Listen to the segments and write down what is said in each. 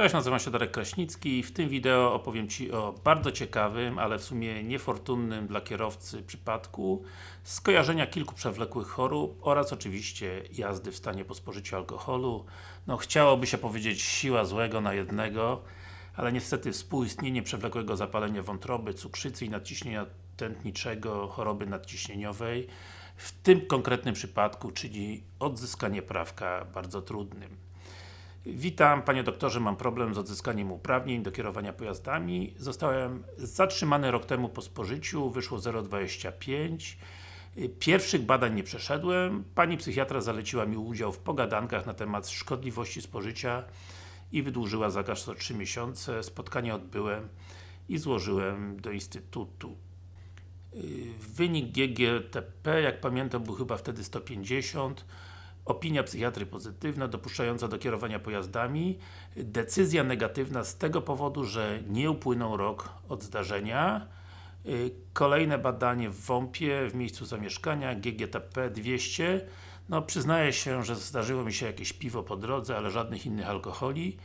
Cześć, nazywam się Darek Kraśnicki i w tym wideo opowiem Ci o bardzo ciekawym, ale w sumie niefortunnym dla kierowcy przypadku skojarzenia kilku przewlekłych chorób oraz oczywiście jazdy w stanie po spożyciu alkoholu. No chciałoby się powiedzieć siła złego na jednego, ale niestety współistnienie przewlekłego zapalenia wątroby, cukrzycy i nadciśnienia tętniczego, choroby nadciśnieniowej w tym konkretnym przypadku, czyli odzyskanie prawka bardzo trudnym. Witam Panie doktorze, mam problem z odzyskaniem uprawnień do kierowania pojazdami. Zostałem zatrzymany rok temu po spożyciu, wyszło 0,25 Pierwszych badań nie przeszedłem. Pani psychiatra zaleciła mi udział w pogadankach na temat szkodliwości spożycia i wydłużyła zakaz o 3 miesiące. Spotkanie odbyłem i złożyłem do Instytutu. Wynik GGTP, jak pamiętam, był chyba wtedy 150 Opinia psychiatry pozytywna, dopuszczająca do kierowania pojazdami. Decyzja negatywna z tego powodu, że nie upłynął rok od zdarzenia. Y, kolejne badanie w WOMP-ie, w miejscu zamieszkania, GGTP 200. No, przyznaję się, że zdarzyło mi się jakieś piwo po drodze, ale żadnych innych alkoholi.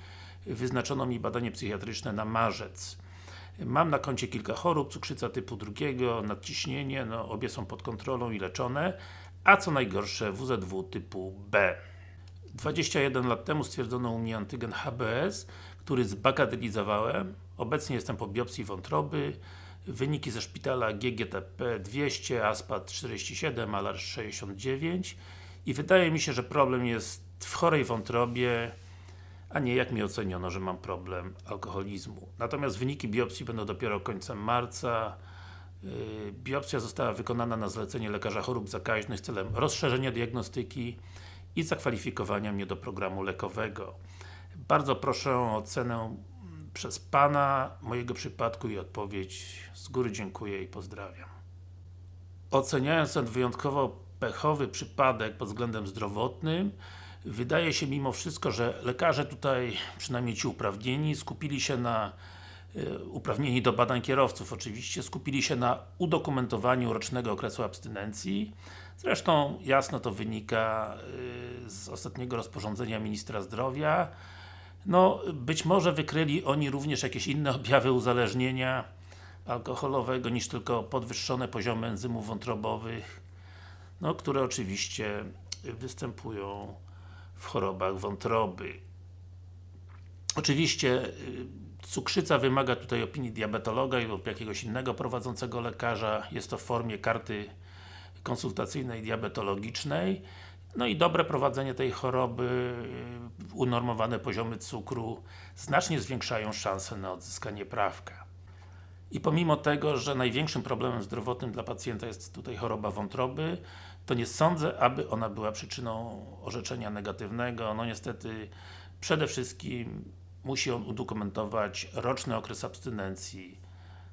Wyznaczono mi badanie psychiatryczne na marzec. Mam na koncie kilka chorób, cukrzyca typu drugiego, nadciśnienie, no obie są pod kontrolą i leczone, a co najgorsze WZW typu B. 21 lat temu stwierdzono u mnie antygen HBS, który zbagatelizowałem. Obecnie jestem po biopsji wątroby. Wyniki ze szpitala GGTP 200, ASPAT 47, ALAR 69 i wydaje mi się, że problem jest w chorej wątrobie, a nie jak mi oceniono, że mam problem alkoholizmu. Natomiast wyniki biopsji będą dopiero końcem marca. Yy, biopsja została wykonana na zlecenie lekarza chorób zakaźnych celem rozszerzenia diagnostyki i zakwalifikowania mnie do programu lekowego. Bardzo proszę o ocenę przez Pana mojego przypadku i odpowiedź. Z góry dziękuję i pozdrawiam. Oceniając ten wyjątkowo pechowy przypadek pod względem zdrowotnym, wydaje się mimo wszystko, że lekarze tutaj, przynajmniej ci uprawnieni, skupili się na Y, uprawnieni do badań kierowców oczywiście, skupili się na udokumentowaniu rocznego okresu abstynencji. Zresztą jasno to wynika y, z ostatniego rozporządzenia Ministra Zdrowia. No, być może wykryli oni również jakieś inne objawy uzależnienia alkoholowego niż tylko podwyższone poziomy enzymów wątrobowych, no, które oczywiście występują w chorobach wątroby. Oczywiście y, Cukrzyca wymaga tutaj opinii diabetologa lub jakiegoś innego prowadzącego lekarza. Jest to w formie karty konsultacyjnej diabetologicznej. No i dobre prowadzenie tej choroby, y, unormowane poziomy cukru znacznie zwiększają szanse na odzyskanie prawka. I pomimo tego, że największym problemem zdrowotnym dla pacjenta jest tutaj choroba wątroby, to nie sądzę, aby ona była przyczyną orzeczenia negatywnego. No niestety, przede wszystkim musi on udokumentować roczny okres abstynencji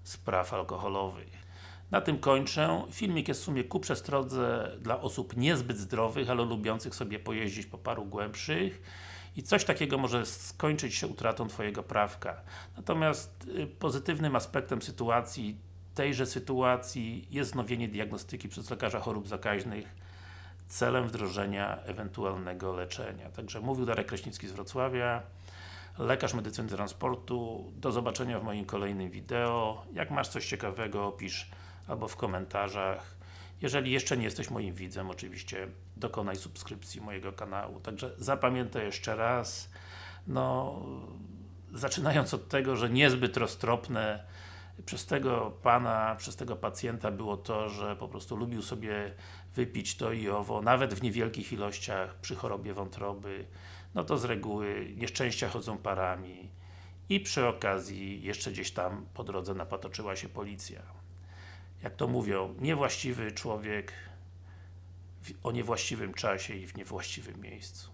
z praw alkoholowych. Na tym kończę. Filmik jest w sumie ku przestrodze dla osób niezbyt zdrowych, ale lubiących sobie pojeździć po paru głębszych i coś takiego może skończyć się utratą Twojego prawka. Natomiast y, pozytywnym aspektem sytuacji, tejże sytuacji jest wznowienie diagnostyki przez lekarza chorób zakaźnych celem wdrożenia ewentualnego leczenia. Także mówił Darek Kraśnicki z Wrocławia lekarz medycyny transportu. Do zobaczenia w moim kolejnym wideo. Jak masz coś ciekawego, opisz albo w komentarzach. Jeżeli jeszcze nie jesteś moim widzem, oczywiście dokonaj subskrypcji mojego kanału. Także zapamiętaj jeszcze raz, no zaczynając od tego, że niezbyt roztropne przez tego Pana, przez tego pacjenta było to, że po prostu lubił sobie wypić to i owo, nawet w niewielkich ilościach przy chorobie wątroby, no to z reguły nieszczęścia chodzą parami i przy okazji jeszcze gdzieś tam po drodze napatoczyła się policja. Jak to mówią, niewłaściwy człowiek o niewłaściwym czasie i w niewłaściwym miejscu.